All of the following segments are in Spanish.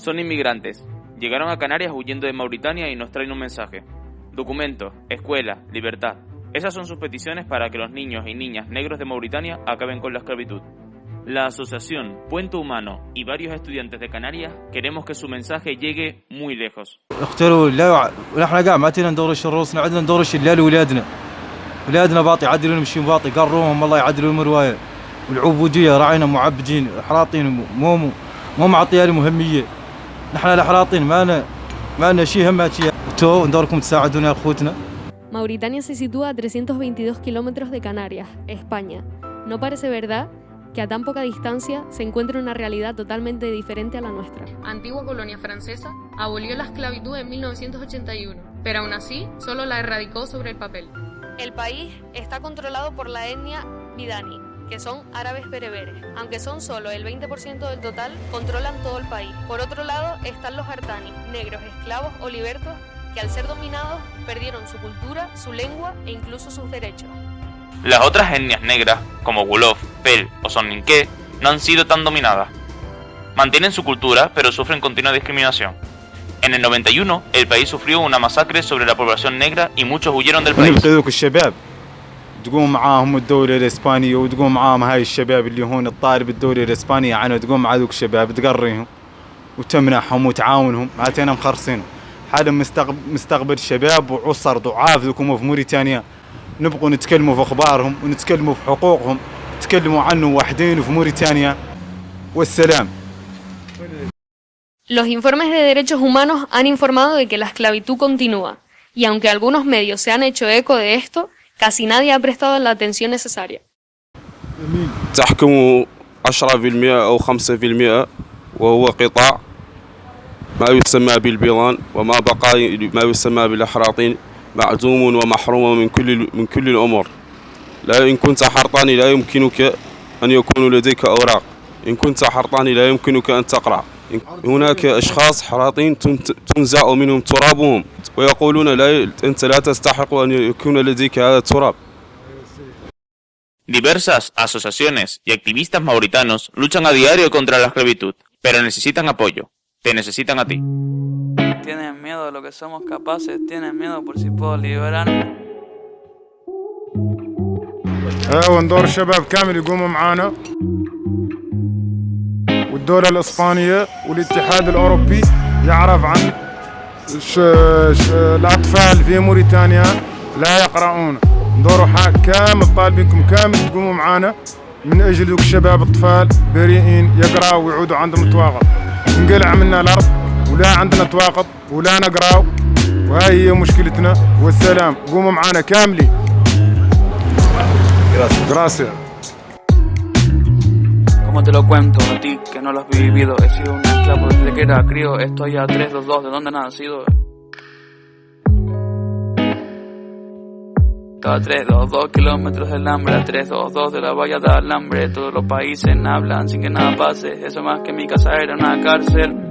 Son inmigrantes. Llegaron a Canarias huyendo de Mauritania y nos traen un mensaje. Documento, escuela, libertad. Esas son sus peticiones para que los niños y niñas negros de Mauritania acaben con la esclavitud. La asociación Puente Humano y varios estudiantes de Canarias queremos que su mensaje llegue muy lejos. اختاروا لا ونحن قاعد ما تينا ندورش رؤوسنا عندنا ندورش لا لاولادنا اولادنا باطي يعدلون يمشون باطي قروهم الله يعدلون المروايه والعبوديه راعينا معبدين حراطين مو مو مو معطيه لهم اهميه نحن الحراطين ما لنا ما لنا شيء هم شيء تو ندوركم تساعدونا يا اخوتنا Mauritania se sitúa a 322 kilómetros de Canarias, España. ¿No parece verdad que a tan poca distancia se encuentra una realidad totalmente diferente a la nuestra? Antigua colonia francesa, abolió la esclavitud en 1981, pero aún así solo la erradicó sobre el papel. El país está controlado por la etnia Bidani, que son árabes bereberes. Aunque son solo el 20% del total, controlan todo el país. Por otro lado están los artani, negros, esclavos o libertos, que al ser dominados perdieron su cultura, su lengua e incluso sus derechos. Las otras etnias negras, como Wolof, Pel o Soninké, no han sido tan dominadas. Mantienen su cultura, pero sufren continua discriminación. En el 91, el país sufrió una masacre sobre la población negra y muchos huyeron del país. تقوم معاهم الدولة الإسبانية وتقوم معاهم هاي الشباب اللي هون الطالب الدولة الإسبانية عنه تقوم مع ذوك الشباب تقريهم وتمنحهم وتعاونهم. هاتينا مخرصين. حالا مستقبل, مستقبل شباب وعصر ضعاف ذوكم في موريتانيا. نبقوا نتكلموا في أخبارهم ونتكلموا في حقوقهم. تكلموا عنه وحدين في موريتانيا. والسلام. Los informes de derechos humanos han informado de que la esclavitud continúa, y aunque algunos medios se han hecho eco de esto, casi nadie ha prestado la atención necesaria. تحكم 10% أو 5% وهو قطاع ما يسمى بالبيضان وما بقى ما يسمى بالأحراطين معدوم ومحروم من كل من كل الأمور. لا إن كنت حرطاني لا يمكنك أن يكون لديك أوراق. إن كنت حرطاني لا يمكنك أن تقرأ. هناك أشخاص حراطين تنزع منهم ترابهم ويقولون لا أنت لا تستحق أن يكون لديك هذا التراب Diversas asociaciones y activistas mauritanos luchan a diario contra la esclavitud, pero necesitan apoyo. Te necesitan a ti. Tienen miedo de lo que somos capaces, tienen miedo por si puedo liberarme. أيوه ندور الشباب كامل يقوموا معانا والدولة الإسبانية والاتحاد الأوروبي يعرف عن ش... ش... الأطفال في موريتانيا لا يقرؤون. ندوروا حق كامل طالبينكم كامل تقوموا معانا. من أجل ذوك الشباب الأطفال بريئين يقرأوا ويعودوا عندهم تواقط انقلع منا الأرض ولا عندنا تواقط ولا نقرأوا وهاي هي مشكلتنا. والسلام. قوموا معانا كاملين. Gracias. Como te lo cuento a ti que no lo has vivido, he sido un esclavo desde que era crío, estoy a 322, ¿de dónde he nacido? A 322 kilómetros del hambre, a 322 de la valla de alambre, todos los países hablan sin que nada pase, eso más que mi casa era una cárcel.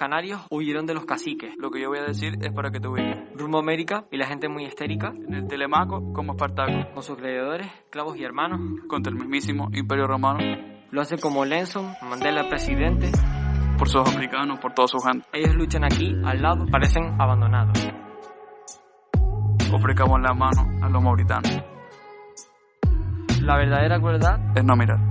Canarios huyeron de los caciques, Lo que yo voy a decir es para que te ubiques. rumbo a América y la gente muy histérica, En el Telemaco como Espartaco, con sus gladiadores, esclavos y hermanos, contra el mismísimo Imperio Romano, lo hace como Lenson, Mandela presidente, por sus africanos, por toda su gente. ellos luchan aquí, al lado, parecen abandonados. Ofrecamos la mano a los mauritanos. La verdadera crueldad Es no mirar.